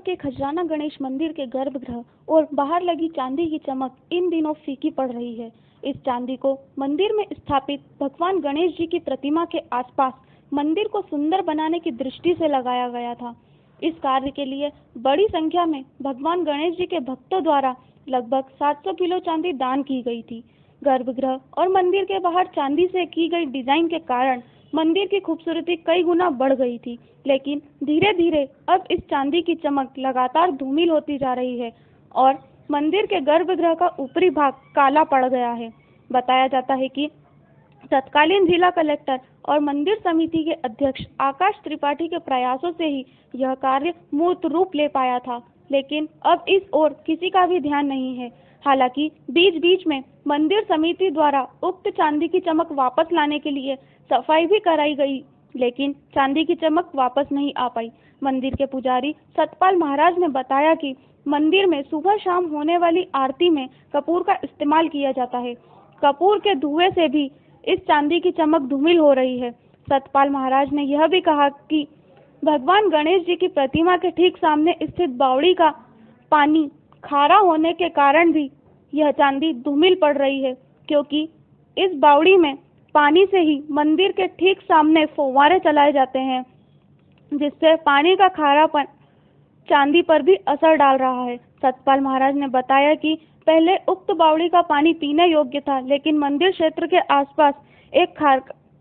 के खजराना गणेश मंदिर के गर्भगृह और बाहर लगी चांदी की चमक इन दिनों फीकी पड़ रही है। इस चांदी को मंदिर में स्थापित भगवान गणेश जी की प्रतिमा के आसपास मंदिर को सुंदर बनाने की दृष्टि से लगाया गया था। इस कार्य के लिए बड़ी संख्या में भगवान गणेश जी के भक्तों द्वारा लगभग 700 किलो चांदी दान की गई थी। गर्भगृह और मंदिर के बाहर चांदी से की गई डिज़ाइन के कारण मंदिर की खूबसूरती कई गुना बढ़ गई थी, लेकिन धीरे धीरे अब इस चांदी की चमक लगातार धूमिल होती जा रही है और मंदिर के गर्भगृह का ऊपरी भाग काला पड़ गया है। बताया जाता है कि तत्कालीन जिला कलेक्टर और मंदिर समिति के अध्यक्ष आकाश त्रिपाठी के प्रयासों से ही यह कार्य मूर्त रूप ले पाया था, लेकिन अब इस ओर किसी का भी ध्यान नहीं है। हालाँकि बीच बीच में मंदिर समिति द्वारा उक्त चांदी की चमक वापस लाने के लिए सफ़ाई भी कराई गई, लेकिन चांदी की चमक वापस नहीं आ पाई। मंदिर के पुजारी सतपाल महाराज ने बताया कि मंदिर में सुबह शाम होने वाली आरती में कपूर का इस्तेमाल किया जाता है। कपूर के धुएँ से भी इस चांदी की चमक धूमिल हो रही है। सतपाल महाराज ने यह भी कहा कि भगवान गणेश जी की प्रतिमा के ठीक सामने स्थित बावड़ी का पानी खारा होने के कारण भी यह चांदी धूमिल पड़ रही है, क्योंकि इस बावड़ी में पानी से ही मंदिर के ठीक सामने फुव्वारे चलाए जाते हैं, जिससे पानी का खारापन चांदी पर भी असर डाल रहा है। सतपाल महाराज ने बताया कि पहले उक्त बावड़ी का पानी पीने योग्य था, लेकिन मंदिर क्षेत्र के आसपास एक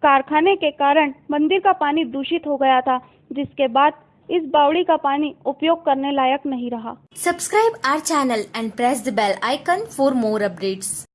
कारखाने के कारण मंदिर का पानी दूषित हो गया था, जिसके बाद इस बावड़ी का पानी उपयोग करने लायक नहीं रहा। Subscribe our channel and press the bell icon for more updates